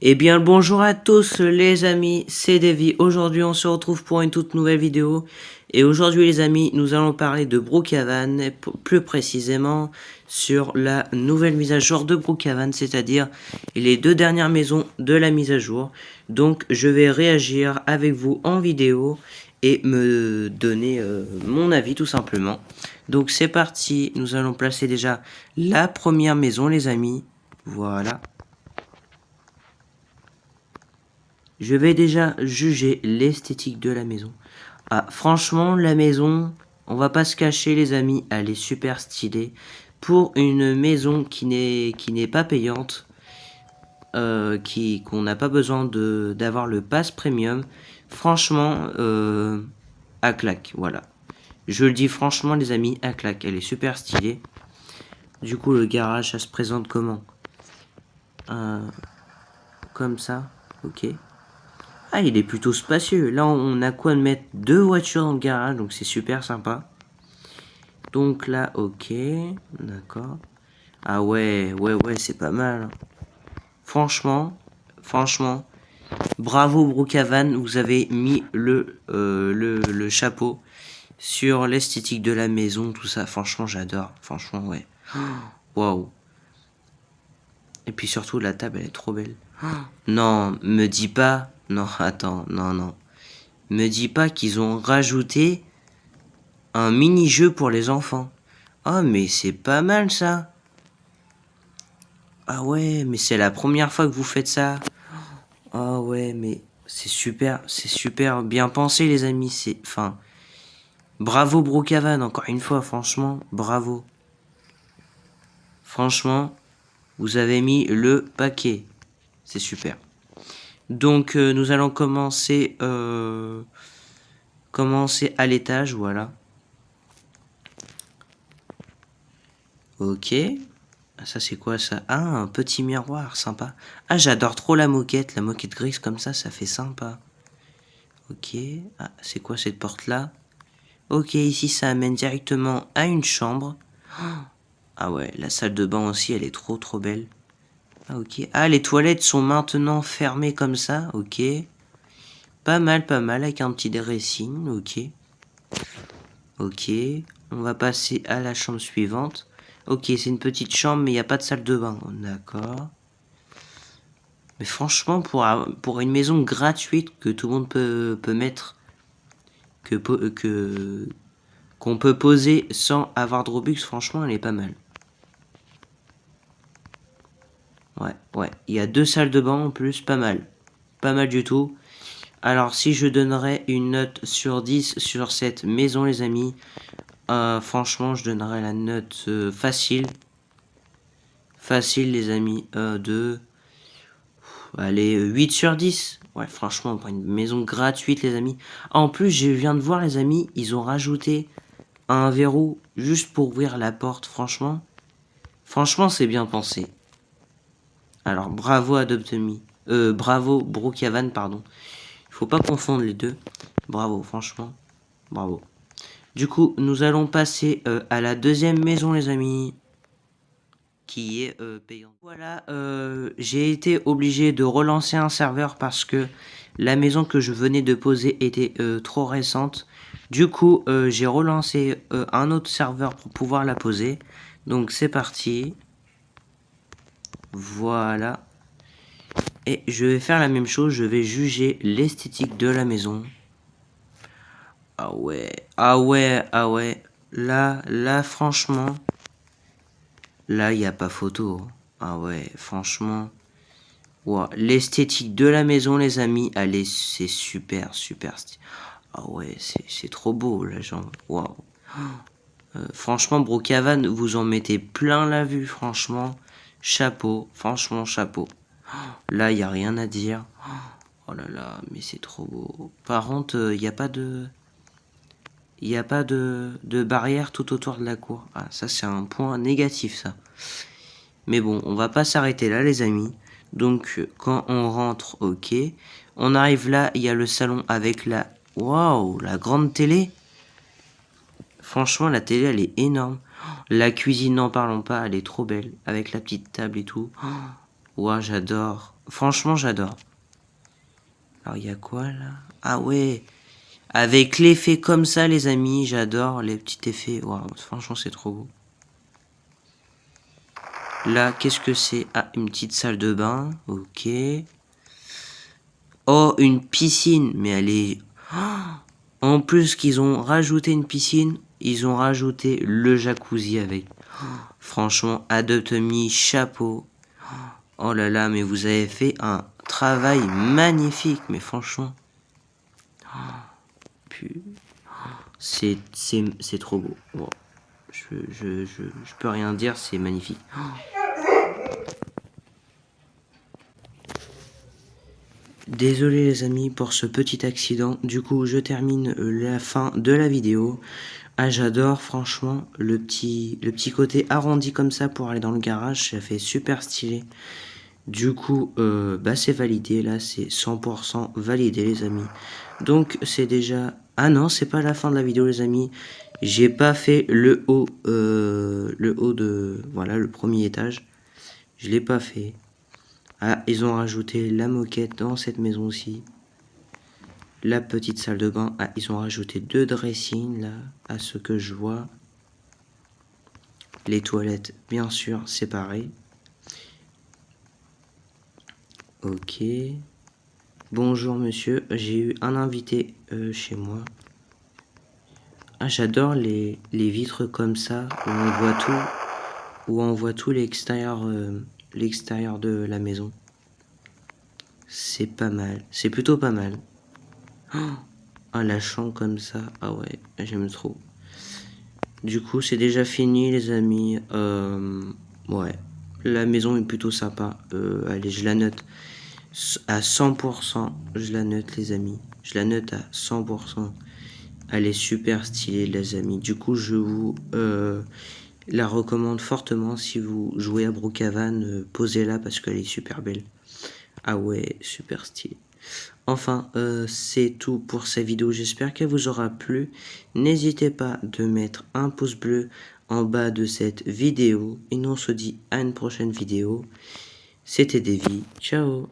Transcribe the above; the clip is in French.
Eh bien bonjour à tous les amis, c'est Davy. Aujourd'hui on se retrouve pour une toute nouvelle vidéo. Et aujourd'hui les amis, nous allons parler de Brookhaven, plus précisément sur la nouvelle mise à jour de Brookhaven, c'est-à-dire les deux dernières maisons de la mise à jour. Donc je vais réagir avec vous en vidéo et me donner euh, mon avis tout simplement. Donc c'est parti, nous allons placer déjà la première maison les amis. Voilà. Je vais déjà juger l'esthétique de la maison. Ah, franchement, la maison, on va pas se cacher les amis, elle est super stylée. Pour une maison qui n'est pas payante, euh, qui qu'on n'a pas besoin d'avoir le pass premium, franchement, euh, à claque, voilà. Je le dis franchement les amis, à claque, elle est super stylée. Du coup, le garage, ça se présente comment? Euh, Comme ça, ok. Ah, il est plutôt spacieux. Là, on a quoi de mettre deux voitures dans le garage, donc c'est super sympa. Donc là, ok, d'accord. Ah ouais, ouais, ouais, c'est pas mal. Franchement, franchement, bravo Brookhaven, vous avez mis le, euh, le, le chapeau sur l'esthétique de la maison, tout ça. Franchement, j'adore. Franchement, ouais. Waouh. Et puis surtout, la table, elle est trop belle. Non, me dis pas non, attends, non, non. Me dis pas qu'ils ont rajouté un mini-jeu pour les enfants. Ah, mais c'est pas mal ça. Ah ouais, mais c'est la première fois que vous faites ça. Ah ouais, mais c'est super, c'est super bien pensé les amis. C'est, bravo Brookhaven encore une fois, franchement, bravo. Franchement, vous avez mis le paquet. C'est super. Donc euh, nous allons commencer, euh, commencer à l'étage, voilà. Ok. Ah, ça c'est quoi ça? Ah, un petit miroir, sympa. Ah, j'adore trop la moquette, la moquette grise comme ça, ça fait sympa. Ok. Ah, c'est quoi cette porte-là? Ok, ici ça amène directement à une chambre. Ah ouais, la salle de bain aussi, elle est trop trop belle. Ah, ok. Ah, les toilettes sont maintenant fermées comme ça. Ok. Pas mal, pas mal, avec un petit dressing. Ok. Ok. On va passer à la chambre suivante. Ok, c'est une petite chambre, mais il n'y a pas de salle de bain. D'accord. Mais franchement, pour, une maison gratuite que tout le monde peut, mettre, que que qu'on peut poser sans avoir de Robux, franchement, elle est pas mal. Ouais, ouais. Il y a deux salles de bain en plus, pas mal. Pas mal du tout. Alors, si je donnerais une note sur 10 sur cette maison, les amis, euh, franchement, je donnerais la note euh, facile. Facile, les amis, euh, de... Allez, 8 sur 10. Ouais, franchement, pour une maison gratuite, les amis. En plus, je viens de voir, les amis, ils ont rajouté un verrou juste pour ouvrir la porte, franchement. Franchement, c'est bien pensé. Alors, bravo Adoptemi. Euh, bravo Brookhaven, pardon. Il faut pas confondre les deux. Bravo, franchement. Bravo. Du coup, nous allons passer euh, à la deuxième maison, les amis. Qui est euh, payante. Voilà, j'ai été obligé de relancer un serveur parce que la maison que je venais de poser était trop récente. Du coup, j'ai relancé un autre serveur pour pouvoir la poser. Donc, c'est parti. Voilà. Et je vais faire la même chose, je vais juger l'esthétique de la maison. Ah ouais, ah ouais, ah ouais. Là, là, franchement, là, il n'y a pas photo. Ah ouais, franchement. L'esthétique de la maison, les amis, allez, c'est super, super. Ah ouais, c'est trop beau, la jambe. Waouh. Euh, franchement, Brookhaven, vous en mettez plein la vue, franchement. Chapeau, franchement chapeau. Là, il n'y a rien à dire. Oh là là, mais c'est trop beau. Par contre, il euh, n'y a pas de... Il n'y a pas de, de barrière tout autour de la cour. Ah, ça, c'est un point négatif, ça. Mais bon, on va pas s'arrêter là, les amis. Donc, quand on rentre, ok. On arrive là, il y a le salon avec la... Waouh, la grande télé. Franchement, la télé, elle est énorme. La cuisine, n'en parlons pas, elle est trop belle. Avec la petite table et tout. Ouah, j'adore. Franchement, j'adore. Alors, il y a quoi, là? Ah ouais Avec l'effet comme ça, les amis, j'adore les petits effets. Waouh, franchement, c'est trop beau. Là, qu'est-ce que c'est? Ah, une petite salle de bain. Ok. Oh, une piscine. Mais elle est... en plus qu'ils ont rajouté une piscine, ils ont rajouté le jacuzzi avec. franchement, Adopt Me, chapeau. Oh là là, mais vous avez fait un travail magnifique. Mais franchement... C'est trop beau. Je, je, peux rien dire, c'est magnifique. Désolé les amis pour ce petit accident, du coup je termine la fin de la vidéo. Ah j'adore franchement le petit, le petit côté arrondi comme ça pour aller dans le garage, ça fait super stylé. Du coup euh, bah c'est validé là, c'est 100% validé les amis. Donc c'est déjà... Ah non c'est pas la fin de la vidéo les amis, j'ai pas fait le haut, euh, le haut de... Voilà le premier étage, je l'ai pas fait. Ah, ils ont rajouté la moquette dans cette maison aussi. La petite salle de bain. Ah, ils ont rajouté deux dressings là, à ce que je vois. Les toilettes, bien sûr, séparées. Ok. Bonjour monsieur, j'ai eu un invité euh, chez moi. Ah, j'adore les, vitres comme ça, où on voit tout, où on voit tout l'extérieur euh, l'extérieur de la maison. C'est pas mal. C'est plutôt pas mal. Ah, la chambre comme ça. Ah ouais, j'aime trop. Du coup, c'est déjà fini, les amis. Euh, ouais, la maison est plutôt sympa. Euh, allez, je la note à 100%. Je la note, les amis. Je la note à 100%. Elle est super stylée, les amis. Du coup, je vous... Euh, la recommande fortement si vous jouez à Brookhaven, posez-la parce qu'elle est super belle. Ah ouais, super stylé. Enfin, euh, c'est tout pour cette vidéo, j'espère qu'elle vous aura plu. N'hésitez pas de mettre un pouce bleu en bas de cette vidéo. Et nous on se dit à une prochaine vidéo. C'était Davy, ciao